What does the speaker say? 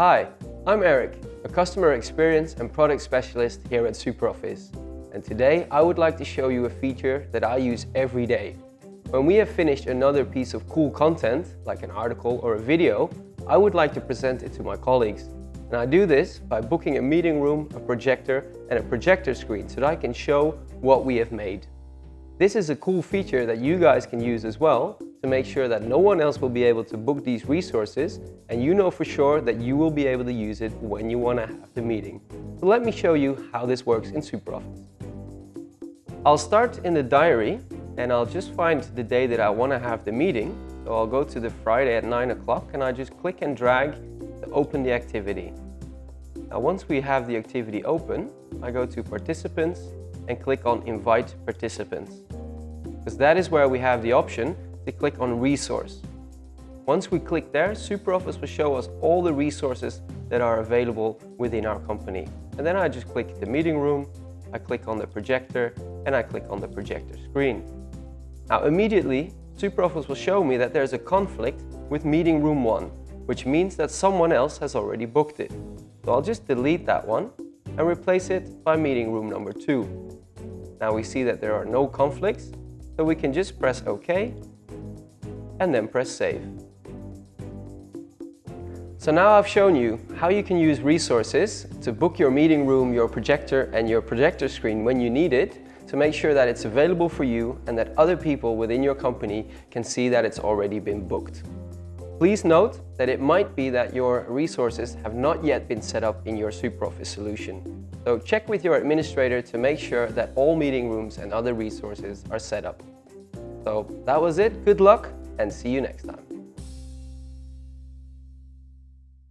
Hi, I'm Eric, a customer experience and product specialist here at SuperOffice. And today I would like to show you a feature that I use every day. When we have finished another piece of cool content, like an article or a video, I would like to present it to my colleagues. And I do this by booking a meeting room, a projector and a projector screen so that I can show what we have made. This is a cool feature that you guys can use as well to make sure that no one else will be able to book these resources and you know for sure that you will be able to use it when you want to have the meeting. So let me show you how this works in SuperOffice. I'll start in the diary and I'll just find the day that I want to have the meeting. So I'll go to the Friday at 9 o'clock and I just click and drag to open the activity. Now once we have the activity open, I go to participants and click on invite participants. Because that is where we have the option to click on resource. Once we click there, SuperOffice will show us all the resources that are available within our company. And then I just click the meeting room, I click on the projector, and I click on the projector screen. Now immediately, SuperOffice will show me that there's a conflict with meeting room 1, which means that someone else has already booked it. So I'll just delete that one and replace it by meeting room number 2. Now we see that there are no conflicts, so we can just press OK and then press Save. So now I've shown you how you can use resources to book your meeting room, your projector and your projector screen when you need it to make sure that it's available for you and that other people within your company can see that it's already been booked. Please note that it might be that your resources have not yet been set up in your SuperOffice solution. So check with your administrator to make sure that all meeting rooms and other resources are set up. So that was it. Good luck and see you next time.